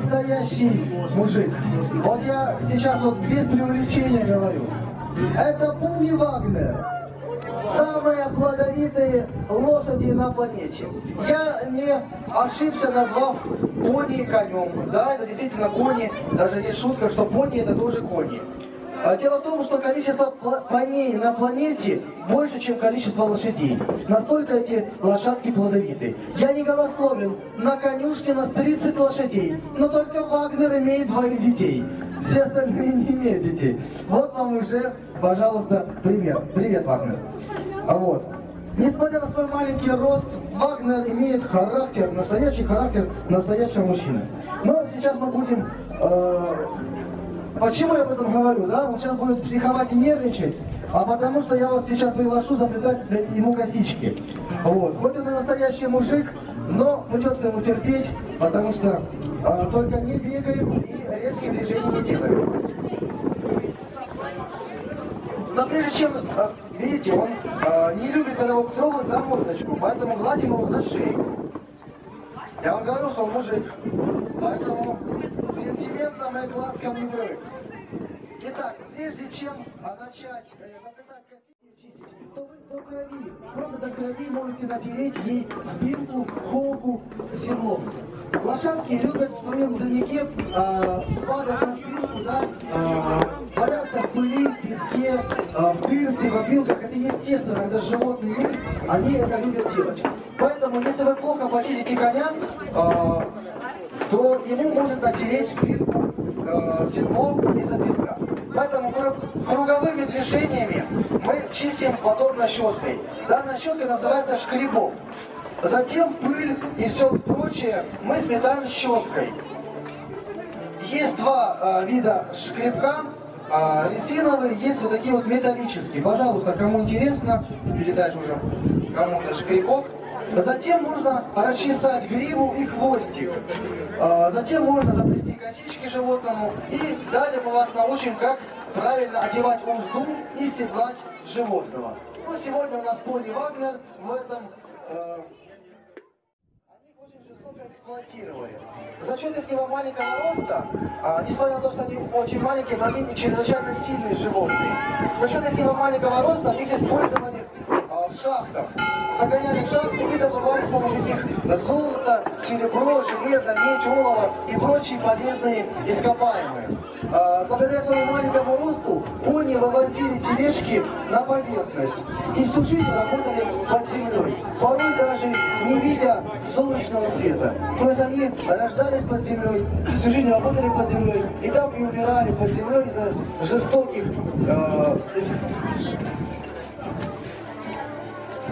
настоящий мужик. Вот я сейчас вот без преувеличения говорю. Это Пуни Вагнер. Самые плодовитые лошади на планете. Я не ошибся, назвав пони конем. Да, это действительно кони. Даже есть шутка, что пони это тоже кони. А Дело в том, что количество коней на планете больше, чем количество лошадей. Настолько эти лошадки плодовиты. Я не голословен. На конюшне нас 30 лошадей. Но только Вагнер имеет двоих детей. Все остальные не имеют детей. Вот вам уже, пожалуйста, пример. Привет, Вагнер. А вот. Несмотря на свой маленький рост, Вагнер имеет характер, настоящий характер настоящего мужчины. Но сейчас мы будем э, Почему я об этом говорю, да? Он сейчас будет психовать и нервничать, а потому что я вас сейчас приглашу заплетать ему косички. Вот. Хоть он и настоящий мужик, но придется ему терпеть, потому что а, только не бегаем и резких движений не делаем. Но прежде чем, а, видите, он а, не любит, когда его трогают за мордочку, поэтому гладим его за шею. Я вам говорю, что он мужик, поэтому сентиментом и глазком не брык. Итак, прежде чем начать э, заплетать косички и чистить, то вы до крови, просто до крови можете натереть ей спинку, холку, седло. Лошадки любят в своем дневнике а, падать на спинку, да, а, валяться в пыли, в песке, а, в тырсе, в опилках. Это естественно, животный мир, они это любят делать. Поэтому, если вы плохо почистите коня, а, то ему может натереть спинку э, седло из-за песка. Поэтому кру- круговыми движениями мы чистим подобно щеткой. Данная щетка называется шкребок. Затем пыль и все прочее мы сметаем щеткой. Есть два э, вида шкребка. э, резиновые, есть вот такие вот металлические. Пожалуйста, кому интересно, передать уже кому-то шкребок. Затем можно расчесать гриву и хвостик. Э, Затем можно заплести косички животному. И далее мы вас научим, как правильно одевать узду и седлать животного. Ну, сегодня у нас пони Вагнер в этом э, они очень жестоко эксплуатировали. За счет этого маленького роста, а, несмотря на то, что они очень маленькие, но они чрезвычайно сильные животные. За счет этого маленького роста их использовали а, в шахтах. Загоняли в шахты и добывали с помощью них золото, серебро, железо, медь, олово и прочие полезные ископаемые. А, Благодаря своему маленькому росту пони вывозили тележки на поверхность и всю жизнь работали под землей, порой даже не видя солнечного света. То есть они рождались под землей, всю жизнь работали под землей и там и умирали под землей из-за жестоких э,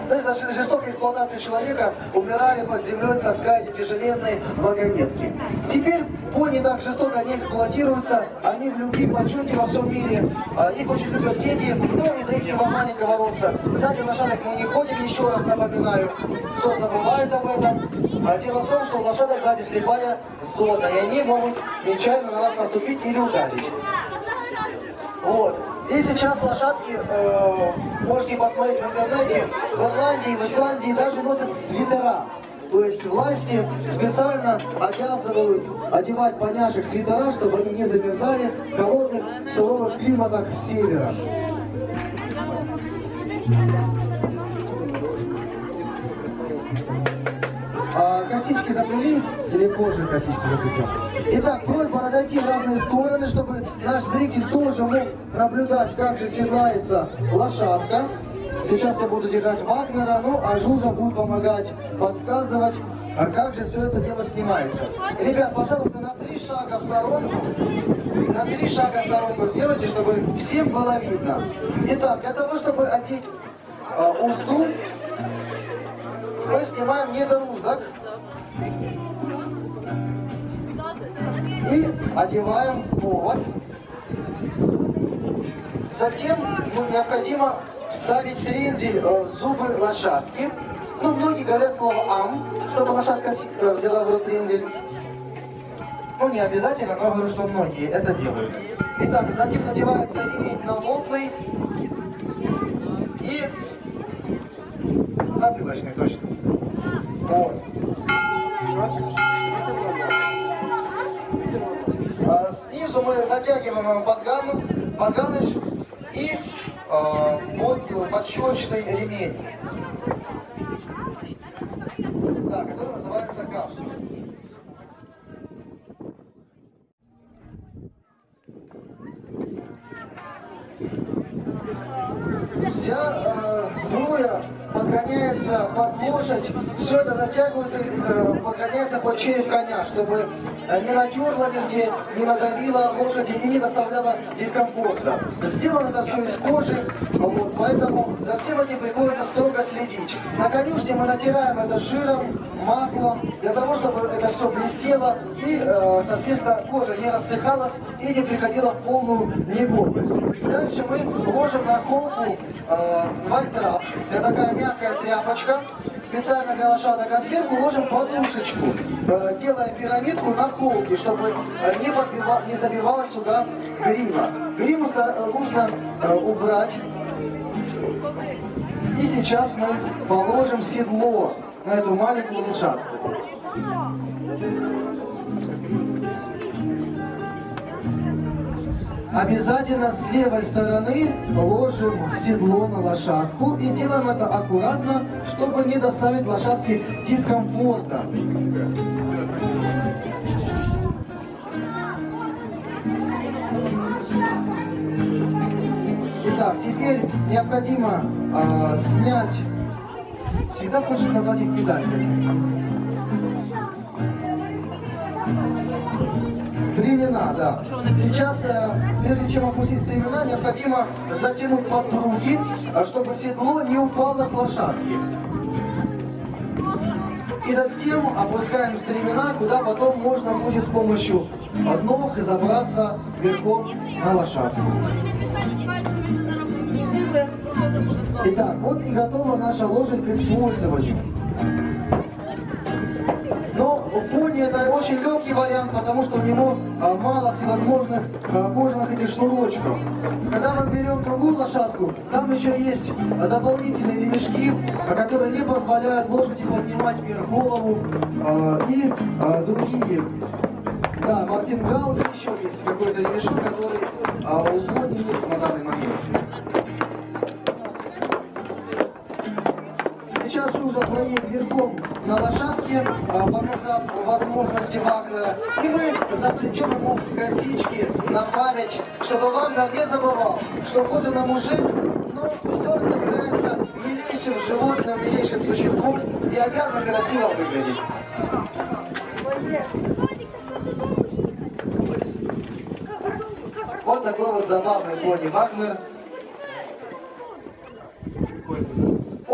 ну, из-за жестокой эксплуатации человека умирали под землей, таская эти тяжеленные вагонетки. Теперь пони так жестоко не эксплуатируются, они в любви, почете во всем мире, а, их очень любят дети, ну, из-за их маленького роста. Сзади лошадок мы не ходим, еще раз напоминаю, кто забывает об этом. А дело в том, что у лошадок сзади слепая зона, и они могут нечаянно на вас наступить или ударить. Вот. И сейчас лошадки, э, можете посмотреть в интернете, в Ирландии, в Исландии даже носят свитера. То есть власти специально обязывают одевать поняшек свитера, чтобы они не замерзали в холодных, суровых климатах севера. А косички заплели или позже косички заплетем? Итак, просьба разойти в разные стороны, чтобы наш зритель тоже мог наблюдать, как же седлается лошадка. Сейчас я буду держать Вагнера, ну а Жужа будет помогать, подсказывать, а как же все это дело снимается. Ребят, пожалуйста, на три шага в сторонку, на три шага в сторонку сделайте, чтобы всем было видно. Итак, для того, чтобы одеть а, узду, мы снимаем недорузок и одеваем повод. Затем ну, необходимо вставить трендель э, в зубы лошадки. Ну, многие говорят слово «ам», чтобы лошадка э, взяла в рот трендель. Ну, не обязательно, но говорю, что многие это делают. Итак, затем надевается ремень налобный и затылочный, точно. Вот. Затягиваем подгану, подганыш и э, под подщелочный ремень. Да, который называется капсула. Вся э, сбруя подгоняется под лошадь, все это затягивается, э, подгоняется под коня, чтобы э, не натерло нигде, не надавило лошади и не доставляло дискомфорта. Сделано это все из кожи, вот, поэтому за всем этим приходится строго следить. На конюшне мы натираем это жиром, маслом, для того, чтобы это все блестело и, э, соответственно, кожа не рассыхалась и не приходила в полную негодность. Дальше мы ложим на холку э, вольтрап. Это такая мягкая тряпочка, специально для лошадок, а сверху ложим подушечку, э, делая пирамидку на холке, чтобы э, не, подбива, не забивалась сюда грива. Гриву стар- нужно э, убрать. И сейчас мы положим седло на эту маленькую лошадку. Обязательно с левой стороны ложим седло на лошадку и делаем это аккуратно, чтобы не доставить лошадке дискомфорта. Итак, теперь необходимо а, снять, всегда хочется назвать их педалями. Стремена, да. Сейчас, э, прежде чем опустить стремена, необходимо затянуть подпруги, э, чтобы седло не упало с лошадки. И затем опускаем стремена, куда потом можно будет с помощью ног забраться верхом на лошадку. Итак, вот и готова наша лошадь к использованию. Пони это очень легкий вариант, потому что у него а, мало всевозможных а, кожаных этих шнурочков. Когда мы берем другую лошадку, там еще есть а, дополнительные ремешки, которые не позволяют лошади поднимать вверх голову и другие. Да, мартингал и еще есть какой-то ремешок, который а, у нет на данный момент. Проедет верхом на лошадке, а, показав возможности Вагнера. И мы заплетем ему в косички на память, чтобы Вагнер не забывал, что хоть он мужик, но все равно является милейшим животным, милейшим существом и обязан красиво выглядеть. Вот такой вот забавный пони Вагнер.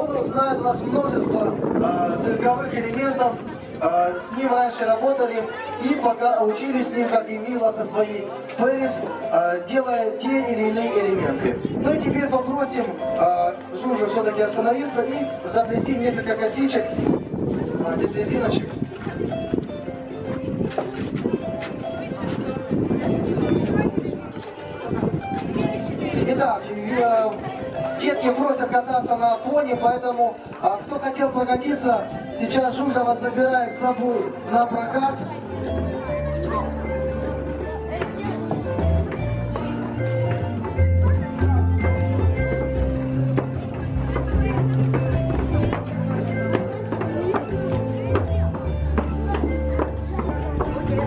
Он узнает у нас множество э, цирковых элементов. Э, с ним раньше работали и пока учились с ним, как и Мила со своей Пэрис, э, делая те или иные элементы. Ну и теперь попросим э, Жужу все-таки остановиться и заплести несколько косичек, э, резиночек. Итак, э, детки просят кататься на пони, поэтому а, кто хотел прокатиться, сейчас Жужа вас забирает с собой на прокат.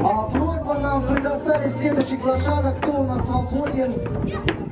А просьба нам предоставить следующих лошадок, кто у нас свободен.